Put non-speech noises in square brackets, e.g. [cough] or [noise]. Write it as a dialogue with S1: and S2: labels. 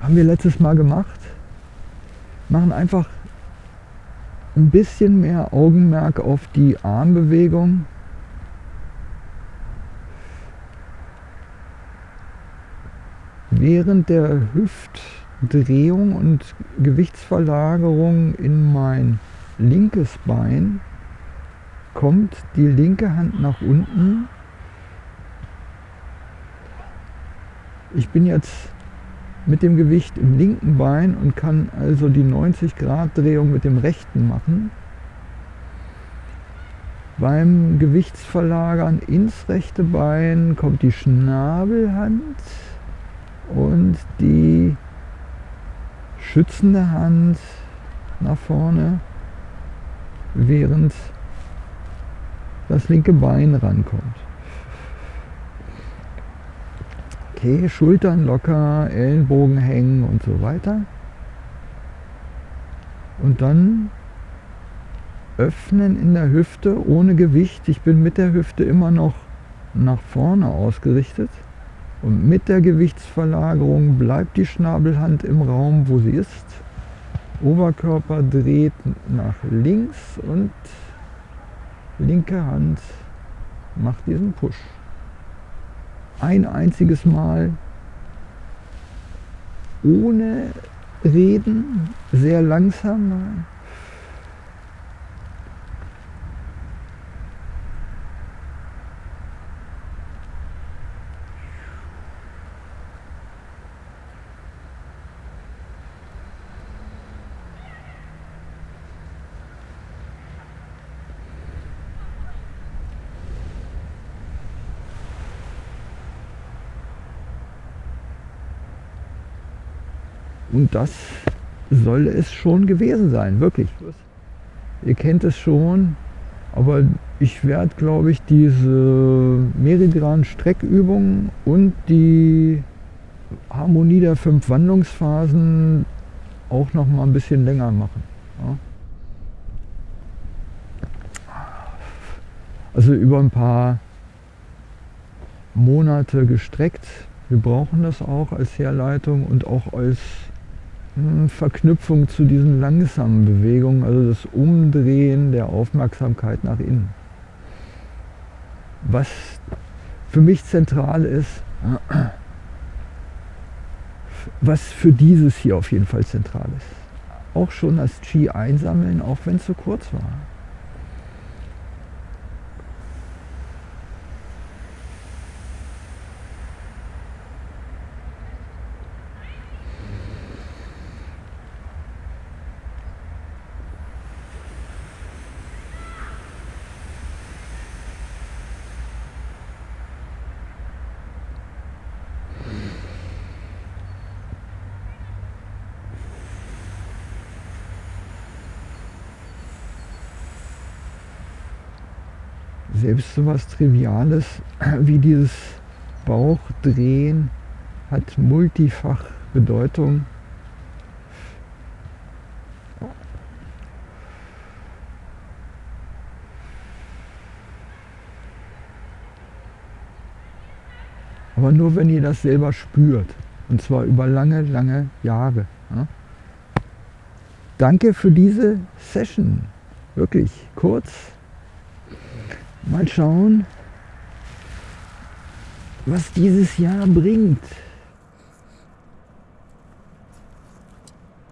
S1: haben wir letztes Mal gemacht. Machen einfach ein bisschen mehr Augenmerk auf die Armbewegung. Während der Hüftdrehung und Gewichtsverlagerung in mein linkes Bein kommt die linke Hand nach unten. Ich bin jetzt mit dem Gewicht im linken Bein und kann also die 90 Grad Drehung mit dem rechten machen. Beim Gewichtsverlagern ins rechte Bein kommt die Schnabelhand und die schützende Hand nach vorne, während das linke Bein rankommt. Okay, Schultern locker, Ellenbogen hängen und so weiter. Und dann öffnen in der Hüfte ohne Gewicht. Ich bin mit der Hüfte immer noch nach vorne ausgerichtet. Und mit der Gewichtsverlagerung bleibt die Schnabelhand im Raum, wo sie ist. Oberkörper dreht nach links und linke Hand macht diesen Push ein einziges Mal ohne Reden, sehr langsam. Und das soll es schon gewesen sein, wirklich. Ihr kennt es schon, aber ich werde, glaube ich, diese Meridian-Streckübung und die Harmonie der fünf Wandlungsphasen auch noch mal ein bisschen länger machen. Ja. Also über ein paar Monate gestreckt. Wir brauchen das auch als Herleitung und auch als Verknüpfung zu diesen langsamen Bewegungen, also das Umdrehen der Aufmerksamkeit nach innen. Was für mich zentral ist, was für dieses hier auf jeden Fall zentral ist. Auch schon das Qi einsammeln, auch wenn es so kurz war. Selbst so was Triviales [clears throat] wie dieses Bauchdrehen hat multifach Bedeutung. Aber nur wenn ihr das selber spürt. Und zwar über lange, lange Jahre. Ja? Danke für diese Session. Wirklich kurz, Mal schauen, was dieses Jahr bringt.